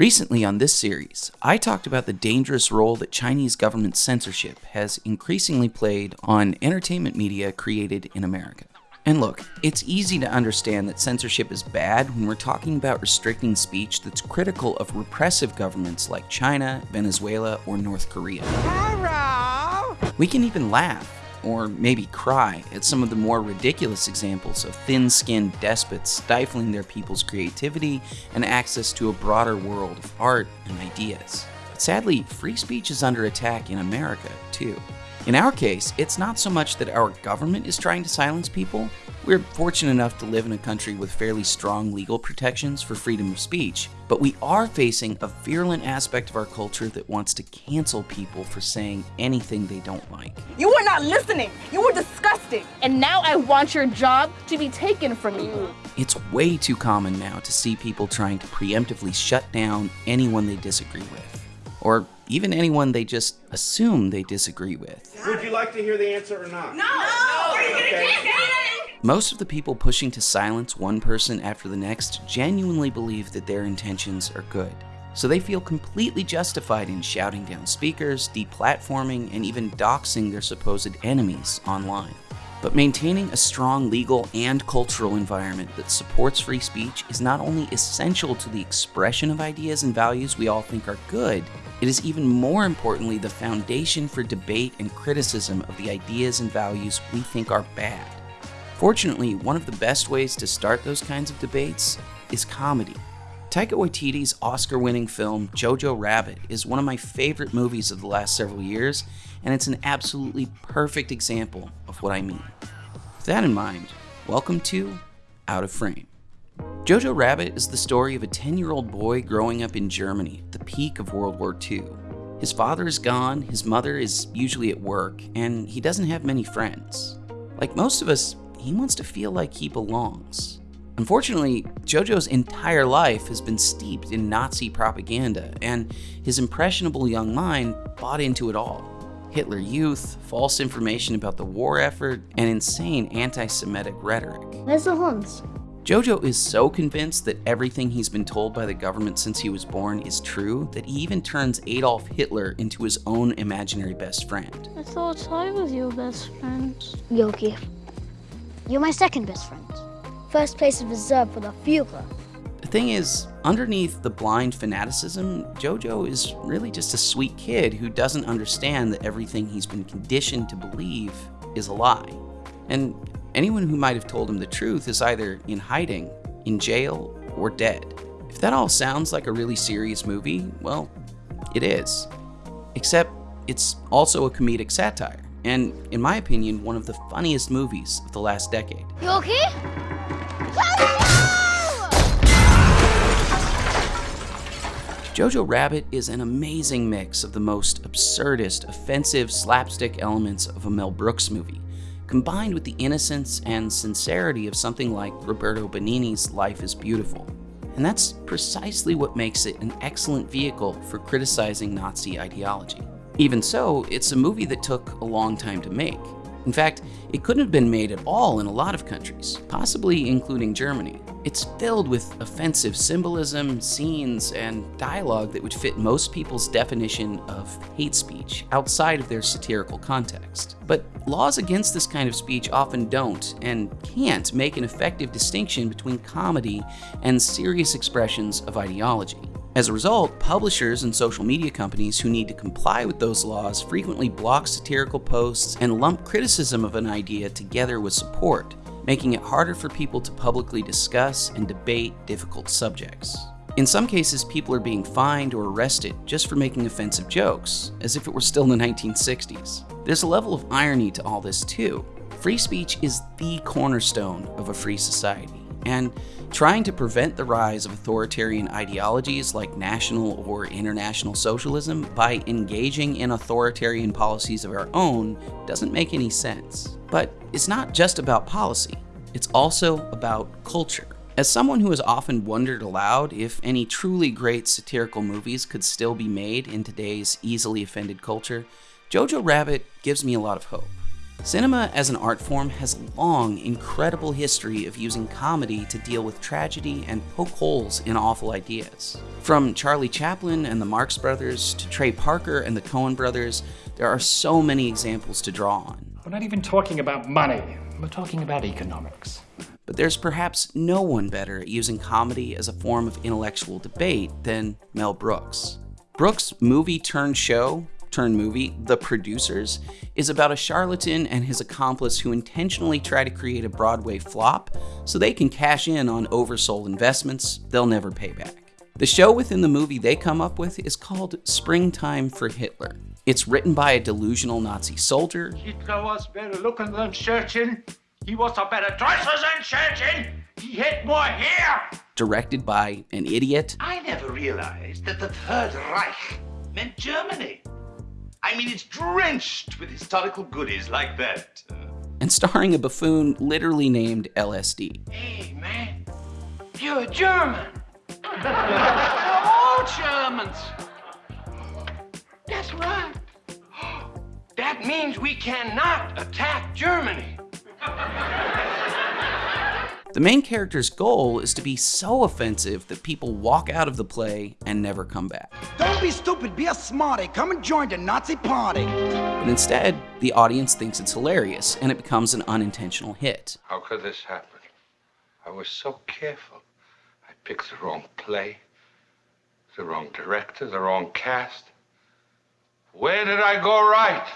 Recently on this series, I talked about the dangerous role that Chinese government censorship has increasingly played on entertainment media created in America. And look, it's easy to understand that censorship is bad when we're talking about restricting speech that's critical of repressive governments like China, Venezuela, or North Korea. Hello! We can even laugh or maybe cry at some of the more ridiculous examples of thin skinned despots stifling their people's creativity and access to a broader world of art and ideas. But sadly, free speech is under attack in America, too. In our case, it's not so much that our government is trying to silence people. We're fortunate enough to live in a country with fairly strong legal protections for freedom of speech, but we are facing a virulent aspect of our culture that wants to cancel people for saying anything they don't like. You were not listening! You were disgusting! And now I want your job to be taken from you. It's way too common now to see people trying to preemptively shut down anyone they disagree with. Or even anyone they just assume they disagree with. Would you like to hear the answer or not? No! no. Okay. Most of the people pushing to silence one person after the next genuinely believe that their intentions are good. So they feel completely justified in shouting down speakers, deplatforming, and even doxing their supposed enemies online. But maintaining a strong legal and cultural environment that supports free speech is not only essential to the expression of ideas and values we all think are good, it is even more importantly the foundation for debate and criticism of the ideas and values we think are bad. Fortunately, one of the best ways to start those kinds of debates is comedy. Taika Waititi's Oscar winning film Jojo Rabbit is one of my favorite movies of the last several years, and it's an absolutely perfect example of what I mean. With that in mind, welcome to Out of Frame. Jojo Rabbit is the story of a 10 year old boy growing up in Germany at the peak of World War II. His father is gone, his mother is usually at work, and he doesn't have many friends. Like most of us, he wants to feel like he belongs. Unfortunately, Jojo's entire life has been steeped in Nazi propaganda, and his impressionable young mind bought into it all. Hitler Youth, false information about the war effort, and insane anti Semitic rhetoric. Where's the Hans? Jojo is so convinced that everything he's been told by the government since he was born is true that he even turns Adolf Hitler into his own imaginary best friend. I thought I was your best friend. Yorki, you're my second best friend. First place is reserved for the Führer. The thing is, underneath the blind fanaticism, Jojo is really just a sweet kid who doesn't understand that everything he's been conditioned to believe is a lie. And anyone who might have told him the truth is either in hiding, in jail, or dead. If that all sounds like a really serious movie, well, it is. Except it's also a comedic satire, and in my opinion, one of the funniest movies of the last decade. You okay? Jojo Rabbit is an amazing mix of the most absurdist, offensive slapstick elements of a Mel Brooks movie, combined with the innocence and sincerity of something like Roberto Benigni's Life is Beautiful. And that's precisely what makes it an excellent vehicle for criticizing Nazi ideology. Even so, it's a movie that took a long time to make. In fact, it couldn't have been made at all in a lot of countries, possibly including Germany. It's filled with offensive symbolism, scenes, and dialogue that would fit most people's definition of hate speech outside of their satirical context. But laws against this kind of speech often don't and can't make an effective distinction between comedy and serious expressions of ideology. As a result, publishers and social media companies who need to comply with those laws frequently block satirical posts and lump criticism of an idea together with support, making it harder for people to publicly discuss and debate difficult subjects. In some cases, people are being fined or arrested just for making offensive jokes, as if it were still the 1960s. There's a level of irony to all this too. Free speech is the cornerstone of a free society and trying to prevent the rise of authoritarian ideologies like national or international socialism by engaging in authoritarian policies of our own doesn't make any sense. But it's not just about policy, it's also about culture. As someone who has often wondered aloud if any truly great satirical movies could still be made in today's easily offended culture, Jojo Rabbit gives me a lot of hope. Cinema as an art form has a long, incredible history of using comedy to deal with tragedy and poke holes in awful ideas. From Charlie Chaplin and the Marx Brothers to Trey Parker and the Coen Brothers, there are so many examples to draw on. We're not even talking about money, we're talking about economics. But there's perhaps no one better at using comedy as a form of intellectual debate than Mel Brooks. Brooks' movie turned show, turned movie, The Producers, is about a charlatan and his accomplice who intentionally try to create a Broadway flop so they can cash in on oversold investments they'll never pay back. The show within the movie they come up with is called Springtime for Hitler. It's written by a delusional Nazi soldier. Hitler was better looking than Churchill. He was a better dresser than Churchill. He had more hair. Directed by an idiot. I never realized that the Third Reich meant Germany. I mean, it's drenched with historical goodies like that. Uh, and starring a buffoon literally named LSD. Hey, man, you're a German. We're all Germans. That's right. That means we cannot attack Germany. The main character's goal is to be so offensive that people walk out of the play and never come back. Don't be stupid, be a smarty. Come and join the Nazi party. But instead, the audience thinks it's hilarious and it becomes an unintentional hit. How could this happen? I was so careful. I picked the wrong play, the wrong director, the wrong cast. Where did I go right?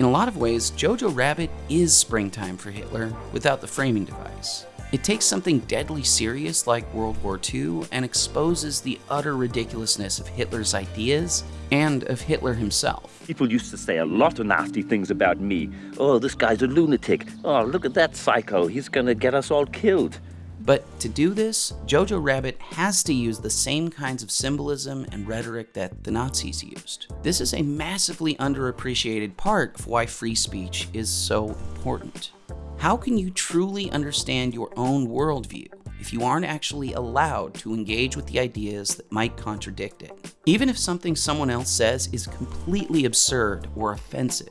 In a lot of ways, Jojo Rabbit is springtime for Hitler without the framing device. It takes something deadly serious like World War II and exposes the utter ridiculousness of Hitler's ideas and of Hitler himself. People used to say a lot of nasty things about me. Oh, this guy's a lunatic. Oh, look at that psycho. He's gonna get us all killed. But to do this, Jojo Rabbit has to use the same kinds of symbolism and rhetoric that the Nazis used. This is a massively underappreciated part of why free speech is so important. How can you truly understand your own worldview if you aren't actually allowed to engage with the ideas that might contradict it? Even if something someone else says is completely absurd or offensive,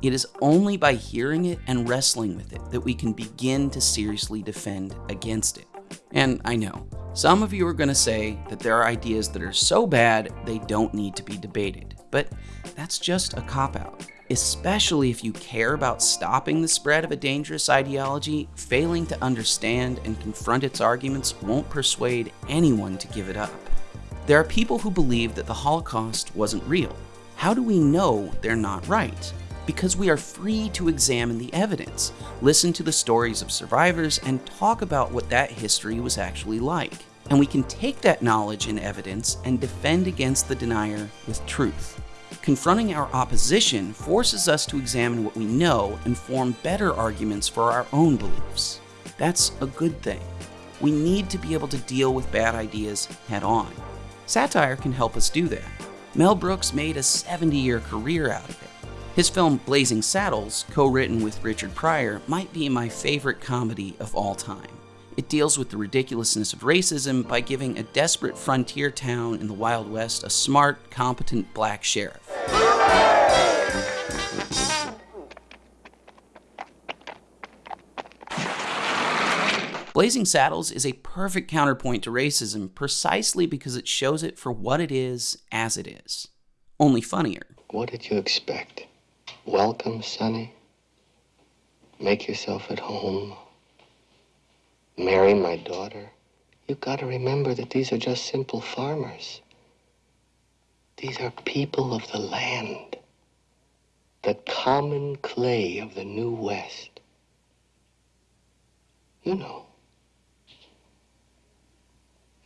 it is only by hearing it and wrestling with it that we can begin to seriously defend against it. And I know, some of you are going to say that there are ideas that are so bad they don't need to be debated, but that's just a cop out especially if you care about stopping the spread of a dangerous ideology, failing to understand and confront its arguments won't persuade anyone to give it up. There are people who believe that the Holocaust wasn't real. How do we know they're not right? Because we are free to examine the evidence, listen to the stories of survivors, and talk about what that history was actually like. And we can take that knowledge and evidence and defend against the denier with truth. Confronting our opposition forces us to examine what we know and form better arguments for our own beliefs. That's a good thing. We need to be able to deal with bad ideas head on. Satire can help us do that. Mel Brooks made a 70 year career out of it. His film Blazing Saddles, co written with Richard Pryor, might be my favorite comedy of all time. It deals with the ridiculousness of racism by giving a desperate frontier town in the Wild West a smart, competent black sheriff. Blazing Saddles is a perfect counterpoint to racism precisely because it shows it for what it is as it is, only funnier. What did you expect? Welcome, Sonny. Make yourself at home marry my daughter, you've got to remember that these are just simple farmers. These are people of the land, the common clay of the New West. You know,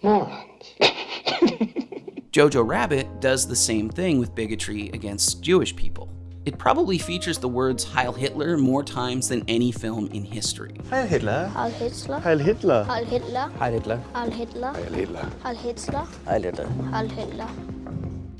morons. Jojo Rabbit does the same thing with bigotry against Jewish people. It probably features the words Heil Hitler more times than any film in history. Heil Hitler. Heil Hitler. Heil Hitler. Heil Hitler. Heil Hitler. Heil Hitler. Heil Hitler. Heil Hitler. Heil Hitler. Heil Hitler.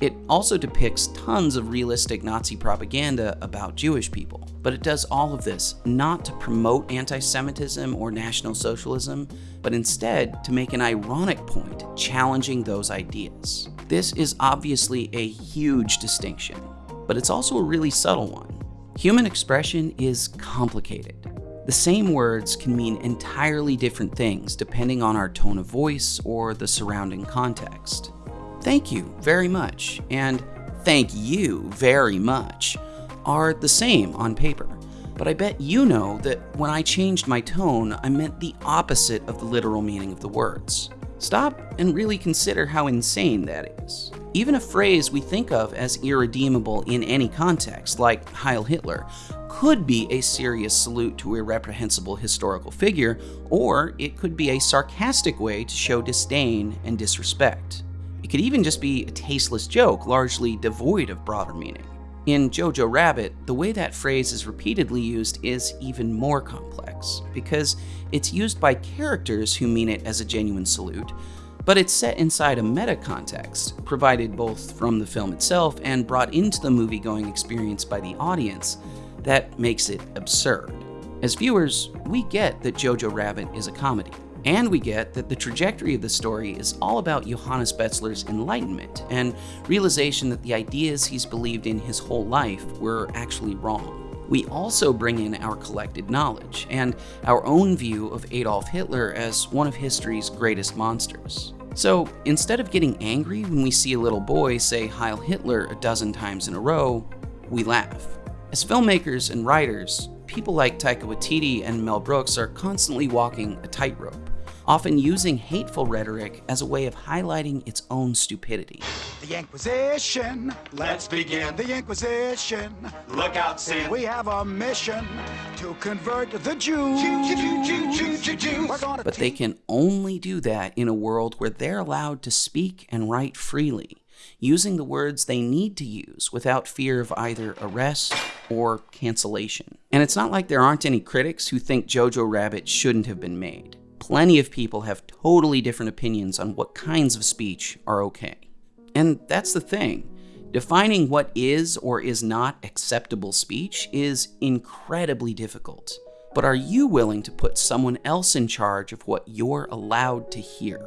It also depicts tons of realistic Nazi propaganda about Jewish people, but it does all of this not to promote anti Semitism or National Socialism, but instead to make an ironic point challenging those ideas. This is obviously a huge distinction, but it's also a really subtle one. Human expression is complicated. The same words can mean entirely different things depending on our tone of voice or the surrounding context. Thank you very much and thank you very much are the same on paper, but I bet you know that when I changed my tone, I meant the opposite of the literal meaning of the words. Stop and really consider how insane that is. Even a phrase we think of as irredeemable in any context, like Heil Hitler, could be a serious salute to a reprehensible historical figure, or it could be a sarcastic way to show disdain and disrespect. It could even just be a tasteless joke, largely devoid of broader meaning. In Jojo Rabbit, the way that phrase is repeatedly used is even more complex, because it's used by characters who mean it as a genuine salute, but it's set inside a meta context, provided both from the film itself and brought into the movie going experience by the audience, that makes it absurd. As viewers, we get that Jojo Rabbit is a comedy. And we get that the trajectory of the story is all about Johannes Betzler's enlightenment and realization that the ideas he's believed in his whole life were actually wrong. We also bring in our collected knowledge and our own view of Adolf Hitler as one of history's greatest monsters. So instead of getting angry when we see a little boy say Heil Hitler a dozen times in a row, we laugh. As filmmakers and writers, people like Taika Waititi and Mel Brooks are constantly walking a tightrope often using hateful rhetoric as a way of highlighting its own stupidity. The Inquisition. Let's begin. The Inquisition. Look out, Sam. We have a mission to convert the Jews. But they can only do that in a world where they're allowed to speak and write freely, using the words they need to use without fear of either arrest or cancellation. And it's not like there aren't any critics who think Jojo Rabbit shouldn't have been made plenty of people have totally different opinions on what kinds of speech are okay. And that's the thing. Defining what is or is not acceptable speech is incredibly difficult. But are you willing to put someone else in charge of what you're allowed to hear?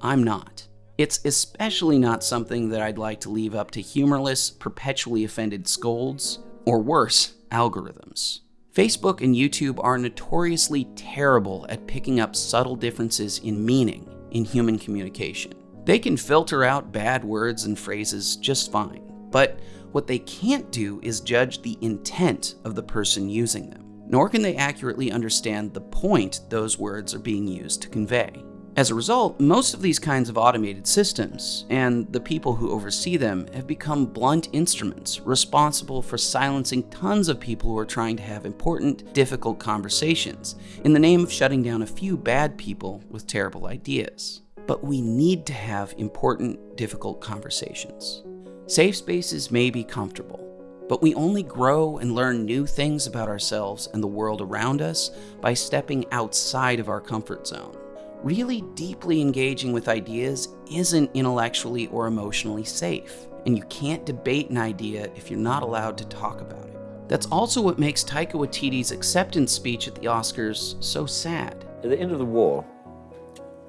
I'm not. It's especially not something that I'd like to leave up to humorless, perpetually offended scolds, or worse, algorithms. Facebook and YouTube are notoriously terrible at picking up subtle differences in meaning in human communication. They can filter out bad words and phrases just fine, but what they can't do is judge the intent of the person using them, nor can they accurately understand the point those words are being used to convey. As a result, most of these kinds of automated systems, and the people who oversee them, have become blunt instruments responsible for silencing tons of people who are trying to have important, difficult conversations in the name of shutting down a few bad people with terrible ideas. But we need to have important, difficult conversations. Safe spaces may be comfortable, but we only grow and learn new things about ourselves and the world around us by stepping outside of our comfort zone really deeply engaging with ideas isn't intellectually or emotionally safe, and you can't debate an idea if you're not allowed to talk about it. That's also what makes Taika Waititi's acceptance speech at the Oscars so sad. At the end of the war,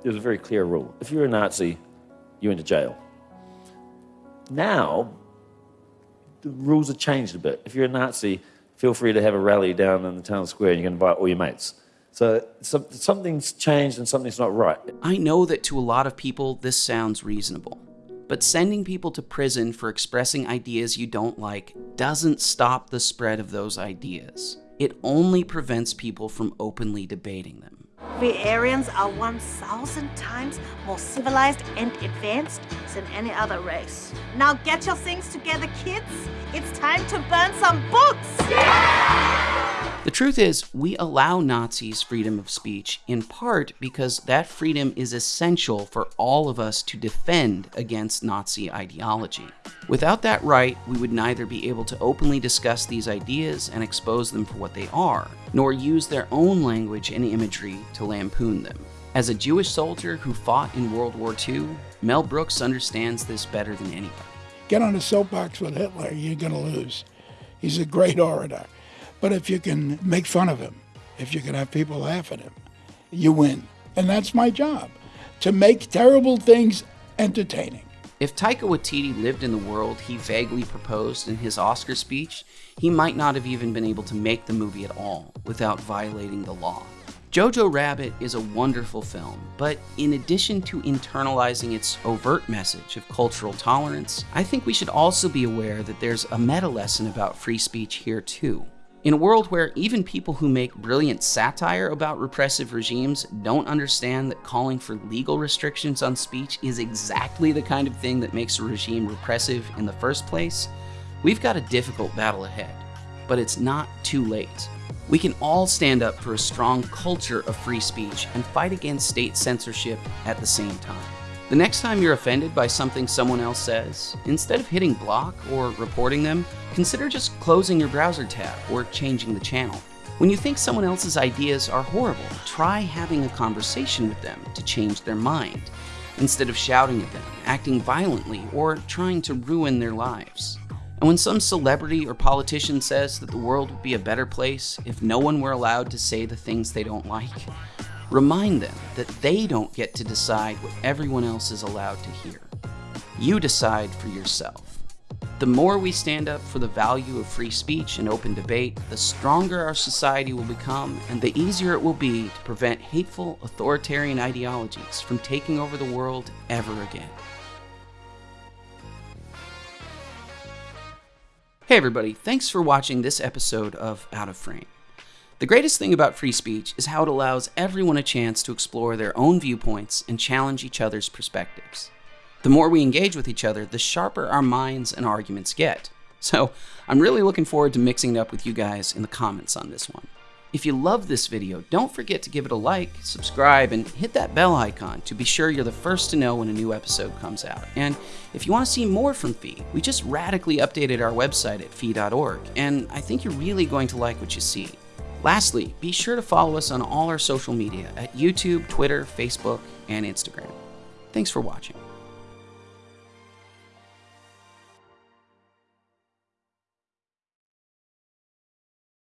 there was a very clear rule. If you're a Nazi, you went to jail. Now, the rules have changed a bit. If you're a Nazi, feel free to have a rally down in the town square and you can invite all your mates. So, so something's changed and something's not right. I know that to a lot of people, this sounds reasonable. But sending people to prison for expressing ideas you don't like doesn't stop the spread of those ideas. It only prevents people from openly debating them. We Aryans are 1,000 times more civilized and advanced than any other race. Now get your things together, kids. It's time to burn some books! Yeah! The truth is, we allow Nazis freedom of speech in part because that freedom is essential for all of us to defend against Nazi ideology. Without that right, we would neither be able to openly discuss these ideas and expose them for what they are, nor use their own language and imagery to lampoon them. As a Jewish soldier who fought in World War II, Mel Brooks understands this better than anybody. Get on a soapbox with Hitler, you're going to lose. He's a great orator. But if you can make fun of him, if you can have people laugh at him, you win. And that's my job to make terrible things entertaining. If Taika Waititi lived in the world he vaguely proposed in his Oscar speech, he might not have even been able to make the movie at all without violating the law. Jojo Rabbit is a wonderful film, but in addition to internalizing its overt message of cultural tolerance, I think we should also be aware that there's a meta lesson about free speech here too. In a world where even people who make brilliant satire about repressive regimes don't understand that calling for legal restrictions on speech is exactly the kind of thing that makes a regime repressive in the first place, we've got a difficult battle ahead. But it's not too late. We can all stand up for a strong culture of free speech and fight against state censorship at the same time. The next time you're offended by something someone else says, instead of hitting block or reporting them, consider just closing your browser tab or changing the channel. When you think someone else's ideas are horrible, try having a conversation with them to change their mind, instead of shouting at them, acting violently, or trying to ruin their lives. And when some celebrity or politician says that the world would be a better place if no one were allowed to say the things they don't like, remind them that they don't get to decide what everyone else is allowed to hear. You decide for yourself. The more we stand up for the value of free speech and open debate, the stronger our society will become, and the easier it will be to prevent hateful, authoritarian ideologies from taking over the world ever again. Hey everybody, thanks for watching this episode of Out of Frame. The greatest thing about free speech is how it allows everyone a chance to explore their own viewpoints and challenge each other's perspectives. The more we engage with each other, the sharper our minds and arguments get. So I'm really looking forward to mixing it up with you guys in the comments on this one. If you love this video, don't forget to give it a like, subscribe, and hit that bell icon to be sure you're the first to know when a new episode comes out. And if you want to see more from Fee, we just radically updated our website at fee.org, and I think you're really going to like what you see. Lastly, be sure to follow us on all our social media at YouTube, Twitter, Facebook, and Instagram. Thanks for watching.